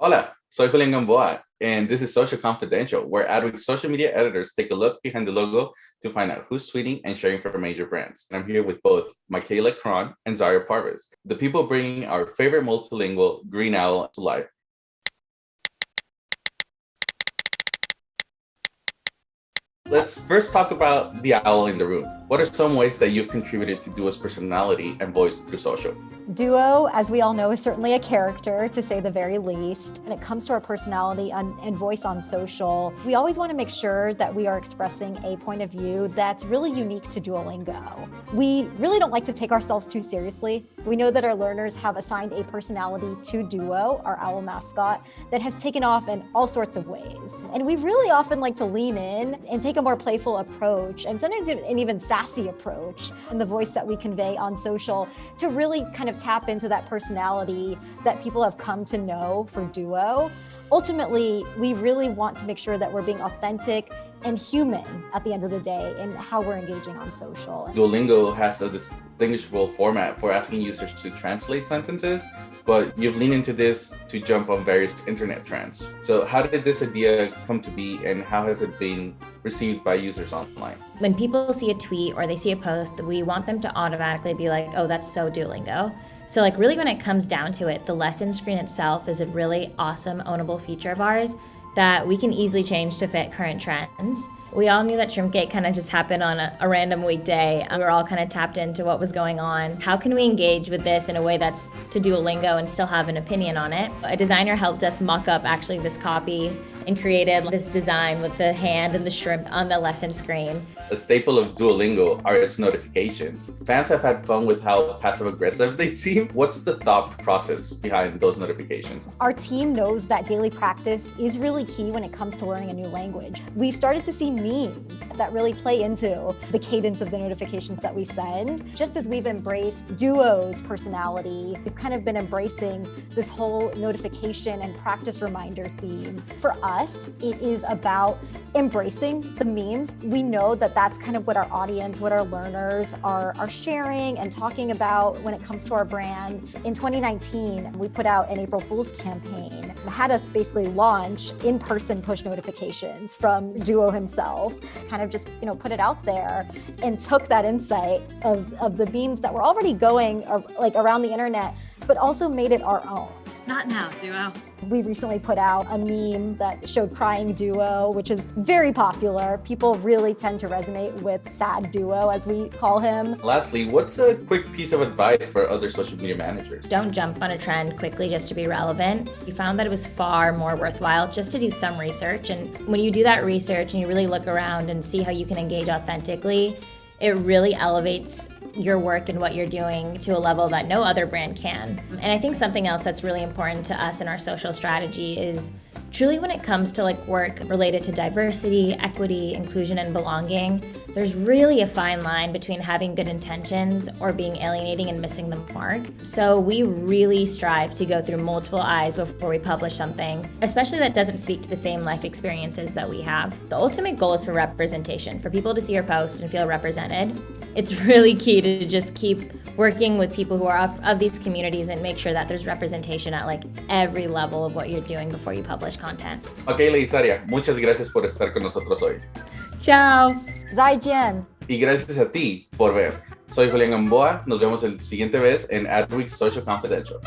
Hola, soy Julian Gamboa, and this is Social Confidential, where Adweek's social media editors take a look behind the logo to find out who's tweeting and sharing for major brands. And I'm here with both Michaela Cron and Zaria Parvez, the people bringing our favorite multilingual green owl to life. Let's first talk about the owl in the room. What are some ways that you've contributed to Duo's personality and voice through social? Duo, as we all know, is certainly a character, to say the very least. When it comes to our personality and voice on social, we always want to make sure that we are expressing a point of view that's really unique to Duolingo. We really don't like to take ourselves too seriously. We know that our learners have assigned a personality to Duo, our owl mascot, that has taken off in all sorts of ways. And we really often like to lean in and take a more playful approach, and sometimes even sassy approach and the voice that we convey on social to really kind of tap into that personality that people have come to know for Duo. Ultimately, we really want to make sure that we're being authentic and human at the end of the day in how we're engaging on social. Duolingo has a distinguishable format for asking users to translate sentences, but you've leaned into this to jump on various internet trends. So how did this idea come to be and how has it been received by users online? When people see a tweet or they see a post, we want them to automatically be like, oh, that's so Duolingo. So like really when it comes down to it, the lesson screen itself is a really awesome ownable feature of ours that we can easily change to fit current trends. We all knew that Shrimpgate kind of just happened on a, a, random weekday. We were all kind of tapped into what was going on. How can we engage with this in a way that's to Duolingo and still have an opinion on it? A designer helped us mock up actually this copy and created this design with the hand and the shrimp on the lesson screen. A staple of Duolingo are its notifications. Fans have had fun with how passive-aggressive they seem. What's the thought process behind those notifications? Our team knows that daily practice is really key when it comes to learning a new language. We've started to see memes that really play into the cadence of the notifications that we send. Just as we've embraced Duo's personality, we've kind of been embracing this whole notification and practice reminder theme. For us, it is about embracing the memes. We know that that's kind of what our audience, what our learners are, are sharing and talking about when it comes to our brand. In 2019, we put out an April Fool's campaign, had us basically launch in-person push notifications from Duo himself, kind of just, you know, put it out there and took that insight of, of the memes that were already going like around the internet, but also made it our own. Not now, Duo. We recently put out a meme that showed crying duo, which is very popular. People really tend to resonate with sad duo, as we call him. Lastly, what's a quick piece of advice for other social media managers? Don't jump on a trend quickly just to be relevant. We found that it was far more worthwhile just to do some research. And when you do that research and you really look around and see how you can engage authentically, it really elevates your work and what you're doing to a level that no other brand can. And I think something else that's really important to us in our social strategy is truly when it comes to like work related to diversity, equity, inclusion, and belonging, there's really a fine line between having good intentions or being alienating and missing the mark. So we really strive to go through multiple eyes before we publish something, especially that doesn't speak to the same life experiences that we have. The ultimate goal is for representation, for people to see your post and feel represented. It's really key to just keep working with people who are of, of these communities and make sure that there's representation at like every level of what you're doing before you publish content. Ok, Leisaria, muchas gracias por estar con nosotros hoy. Chao. Zaijian. Y gracias a ti por ver. Soy Julián Gamboa. Nos vemos el siguiente vez en Adweek Social Confidential.